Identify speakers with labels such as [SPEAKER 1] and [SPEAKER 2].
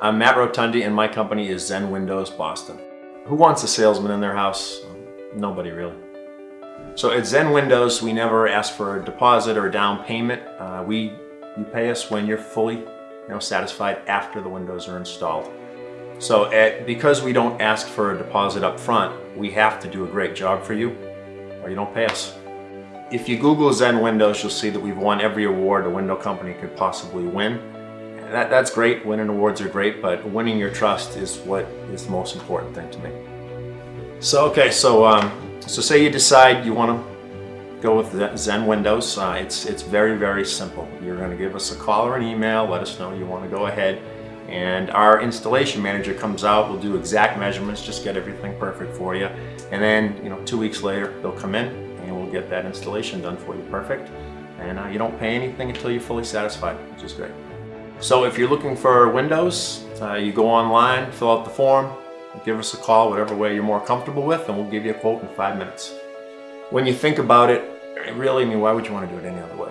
[SPEAKER 1] I'm Matt Rotundi and my company is Zen Windows Boston. Who wants a salesman in their house? Nobody really. So at Zen Windows, we never ask for a deposit or a down payment. Uh, we, you pay us when you're fully you know, satisfied after the windows are installed. So at, because we don't ask for a deposit up front, we have to do a great job for you or you don't pay us. If you Google Zen Windows, you'll see that we've won every award a window company could possibly win. That, that's great, winning awards are great, but winning your trust is what is the most important thing to me. So, okay, so, um, so say you decide you want to go with Zen Windows. Uh, it's, it's very, very simple. You're going to give us a call or an email, let us know you want to go ahead, and our installation manager comes out, we'll do exact measurements, just get everything perfect for you, and then, you know, two weeks later, they'll come in and we'll get that installation done for you perfect. And uh, you don't pay anything until you're fully satisfied, which is great. So if you're looking for windows, uh, you go online, fill out the form, give us a call, whatever way you're more comfortable with, and we'll give you a quote in five minutes. When you think about it, really, I mean, why would you want to do it any other way?